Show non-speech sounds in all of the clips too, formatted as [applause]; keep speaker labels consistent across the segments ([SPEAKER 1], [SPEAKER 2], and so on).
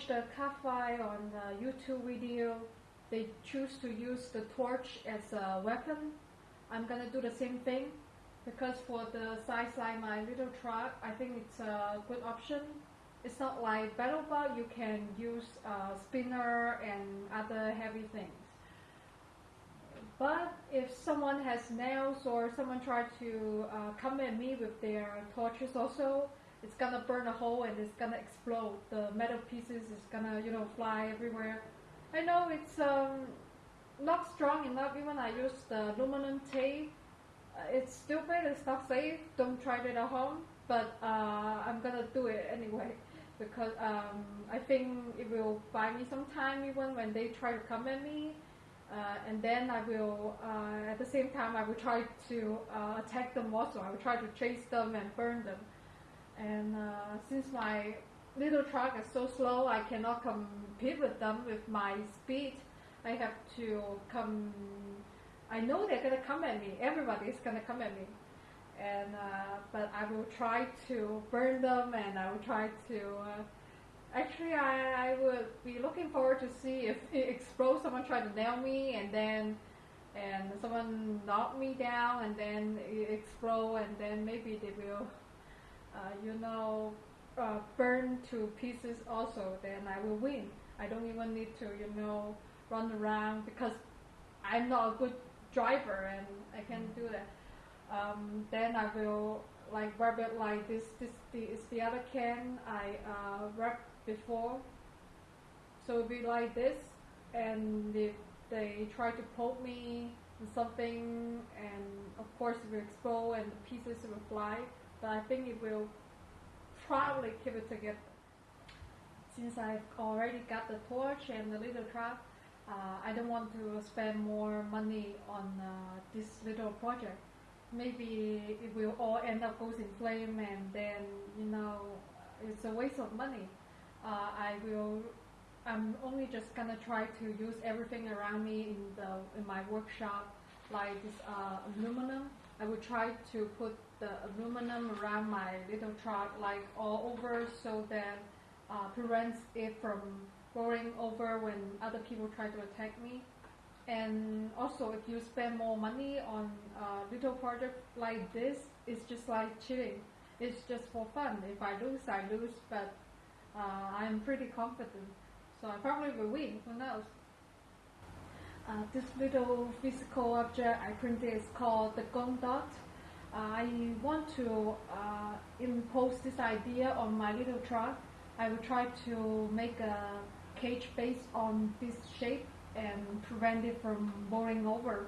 [SPEAKER 1] watch the cafe on the YouTube video, they choose to use the torch as a weapon. I'm gonna do the same thing because for the size like my little truck, I think it's a good option. It's not like battle BattleBots, you can use a spinner and other heavy things. But if someone has nails or someone try to uh, come at me with their torches also, it's gonna burn a hole and it's gonna explode. The metal pieces is gonna, you know, fly everywhere. I know it's um, not strong enough. Even I use the aluminum tape, uh, it's stupid. It's not safe. Don't try it at home. But uh, I'm gonna do it anyway [laughs] because um, I think it will buy me some time even when they try to come at me. Uh, and then I will, uh, at the same time, I will try to uh, attack them also. I will try to chase them and burn them. And uh, since my little truck is so slow, I cannot compete with them with my speed. I have to come. I know they're gonna come at me. Everybody is gonna come at me, and uh, but I will try to burn them, and I will try to. Uh, actually, I, I would be looking forward to see if it explodes. Someone try to nail me, and then and someone knock me down, and then it explode, and then maybe they will you know, uh, burn to pieces also, then I will win. I don't even need to, you know, run around because I'm not a good driver and I can't do that. Um, then I will like wrap it like this. This the, is the other can I uh, wrapped before. So it'll be like this, and if they try to poke me with something, and of course it will explode and the pieces will fly but I think it will probably keep it together. Since I've already got the torch and the little truck, uh, I don't want to spend more money on uh, this little project. Maybe it will all end up goes in flame and then, you know, it's a waste of money. Uh, I will, I'm only just gonna try to use everything around me in the in my workshop, like this uh, aluminum. I will try to put the aluminum around my little truck like all over so that uh, prevents it from going over when other people try to attack me. And also if you spend more money on a little project like this, it's just like cheating. It's just for fun. If I lose, I lose, but uh, I'm pretty confident. So I probably will win, who knows. Uh, this little physical object I printed is called the Gömböc. I want to uh, impose this idea on my little truck. I will try to make a cage based on this shape and prevent it from rolling over.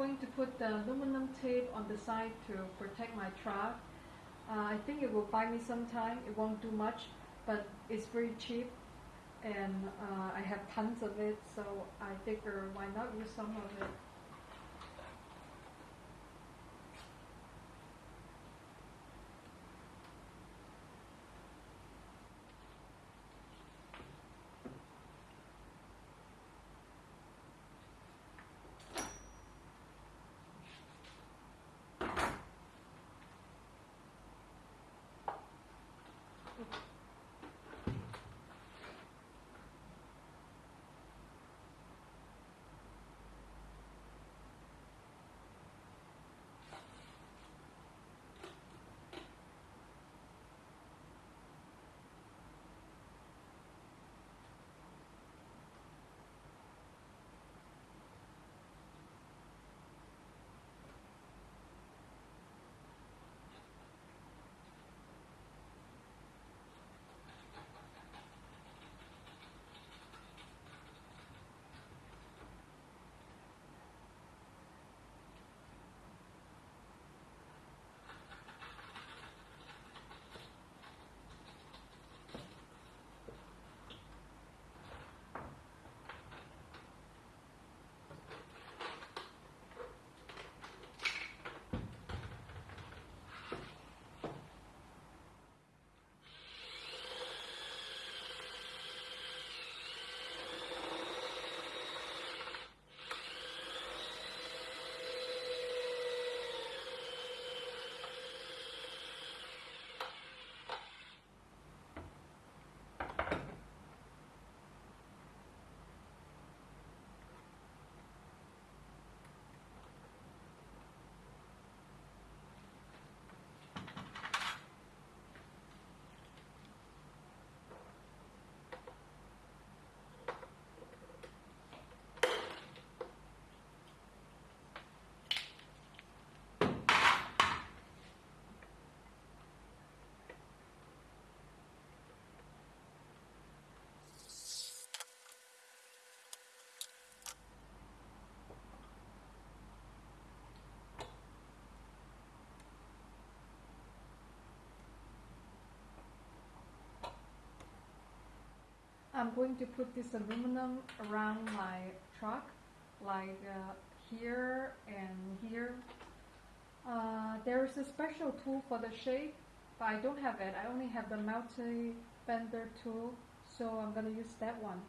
[SPEAKER 1] Going to put the aluminum tape on the side to protect my truck. Uh, I think it will buy me some time. It won't do much, but it's very cheap, and uh, I have tons of it. So I figure why not use some of it. I'm going to put this aluminum around my truck, like uh, here and here. Uh, there is a special tool for the shape, but I don't have it. I only have the multi-bender tool, so I'm going to use that one.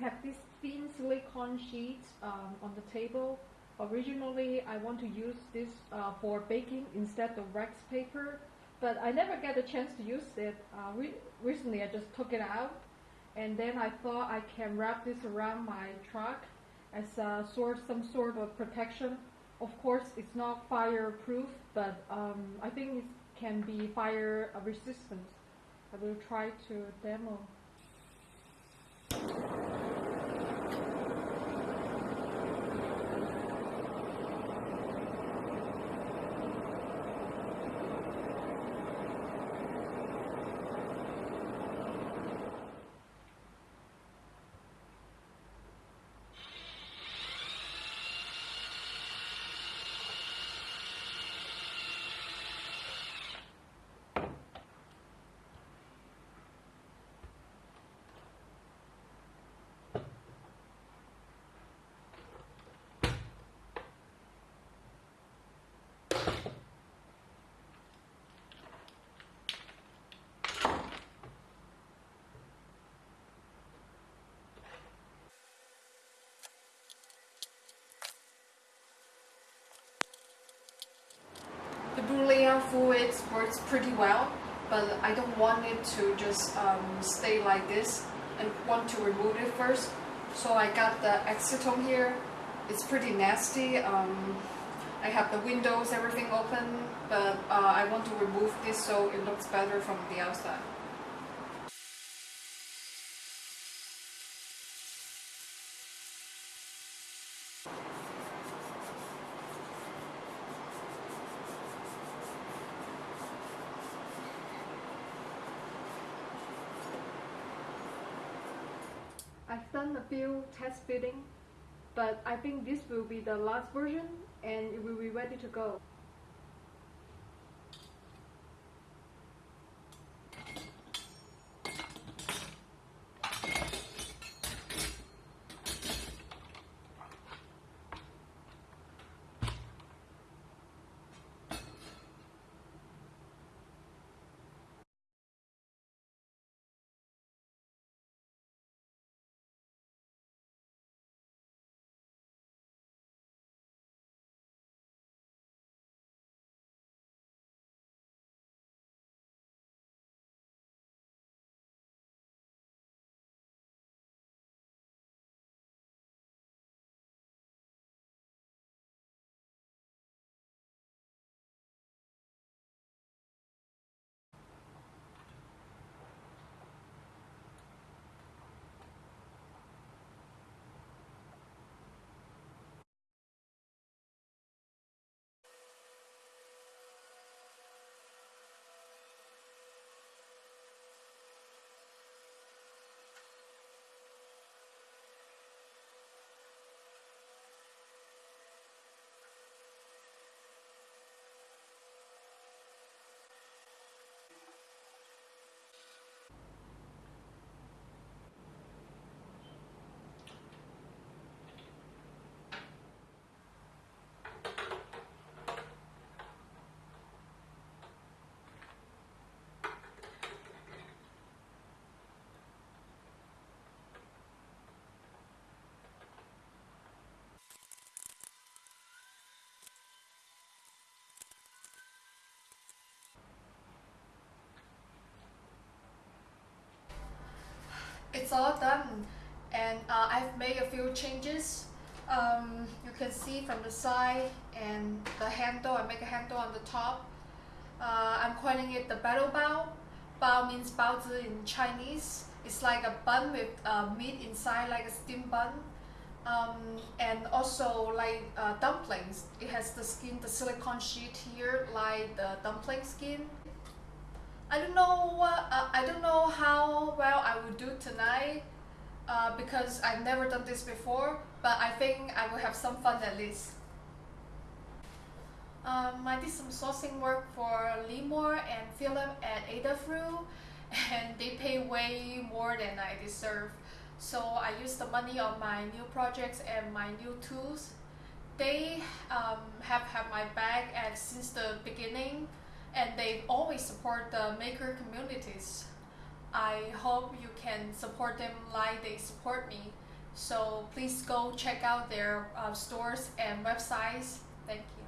[SPEAKER 1] Have this thin silicone sheet um, on the table. Originally, I want to use this uh, for baking instead of wax paper, but I never get a chance to use it. Uh, re recently, I just took it out, and then I thought I can wrap this around my truck as a sort, some sort of protection. Of course, it's not fireproof, but um, I think it can be fire resistant. I will try to demo.
[SPEAKER 2] Fluid works pretty well, but I don't want it to just um, stay like this and want to remove it first. So I got the acetone here. It's pretty nasty. Um, I have the windows, everything open, but uh, I want to remove this so it looks better from the outside.
[SPEAKER 1] I've done a few test building, but I think this will be the last version and it will be ready to go.
[SPEAKER 2] It's all done and uh, I've made a few changes. Um, you can see from the side and the handle, I make a handle on the top. Uh, I'm calling it the battle bao. Bao means baozi in Chinese. It's like a bun with uh, meat inside, like a steamed bun. Um, and also like uh, dumplings. It has the skin, the silicone sheet here, like the dumpling skin. I don't know what uh, I don't know how well I will do tonight uh, because I've never done this before but I think I will have some fun at least. Um, I did some sourcing work for Limor and Phillip at Adafruit and they pay way more than I deserve. So I use the money on my new projects and my new tools. They um, have had my back at since the beginning and they always support the maker communities. I hope you can support them like they support me. So please go check out their uh, stores and websites. Thank you.